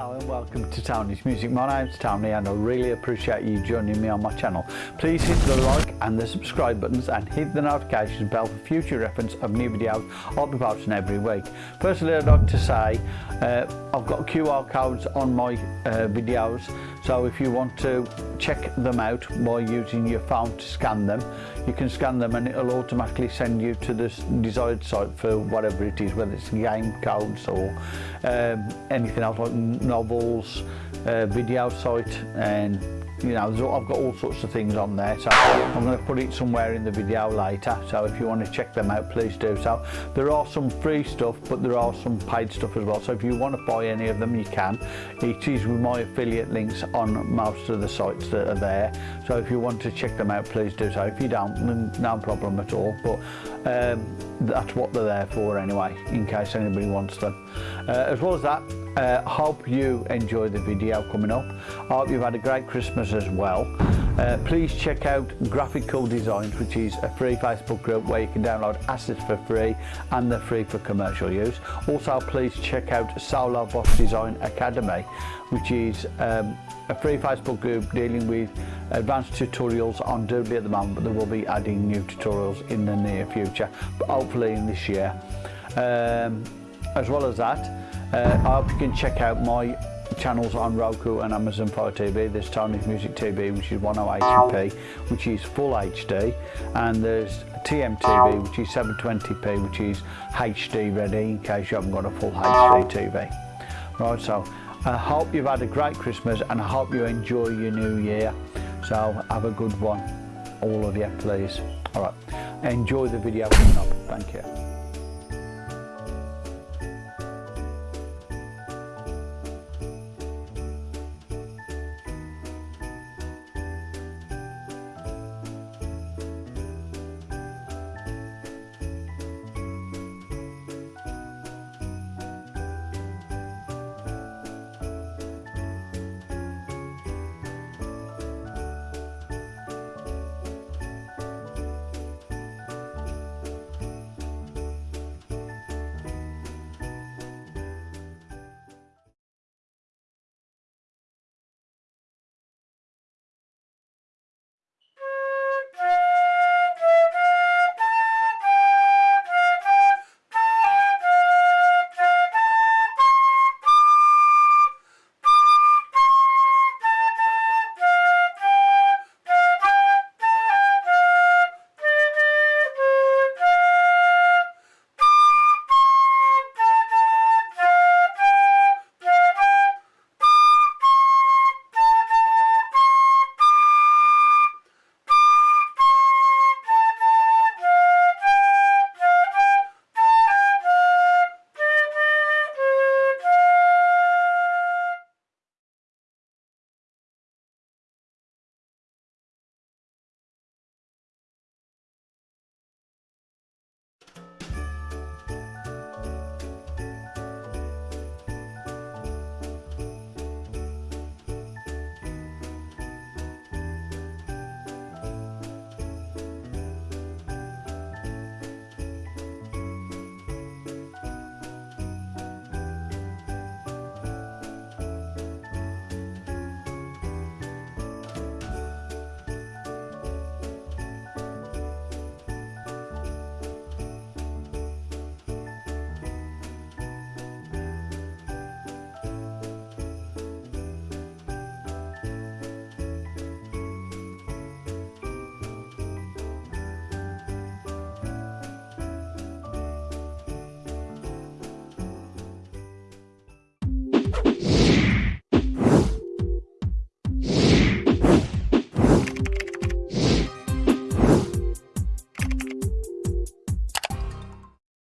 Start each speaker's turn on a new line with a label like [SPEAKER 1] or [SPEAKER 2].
[SPEAKER 1] Hello and welcome to Tony's Music. My name's Tony and I really appreciate you joining me on my channel. Please hit the like and the subscribe buttons and hit the notification bell for future reference of new videos I'll be posting every week. Firstly I'd like to say uh, I've got QR codes on my uh, videos so if you want to check them out by using your phone to scan them you can scan them and it'll automatically send you to the desired site for whatever it is whether it's game codes or um, anything else like novels, uh, video site and you know I've got all sorts of things on there so I'm going to put it somewhere in the video later so if you want to check them out please do so. There are some free stuff but there are some paid stuff as well so if you want to buy any of them you can. It is with my affiliate links on most of the sites that are there so if you want to check them out please do so. If you don't no problem at all but um, that's what they're there for anyway in case anybody wants them. Uh, as well as that uh, hope you enjoy the video coming up. I hope you've had a great christmas as well. Uh, please check out graphical designs which is a free facebook group where you can download assets for free and they're free for commercial use. Also please check out Solo boss design academy which is um, a free facebook group dealing with advanced tutorials on doodly at the moment but there will be adding new tutorials in the near future but hopefully in this year. Um, as well as that uh, I hope you can check out my channels on Roku and Amazon Fire TV. There's Tony's Music TV, which is 108p, which is full HD, and there's TMTV, which is 720p, which is HD ready in case you haven't got a full HD TV. Right, so I hope you've had a great Christmas and I hope you enjoy your new year. So have a good one, all of you, please. All right, enjoy the video coming up. Thank you.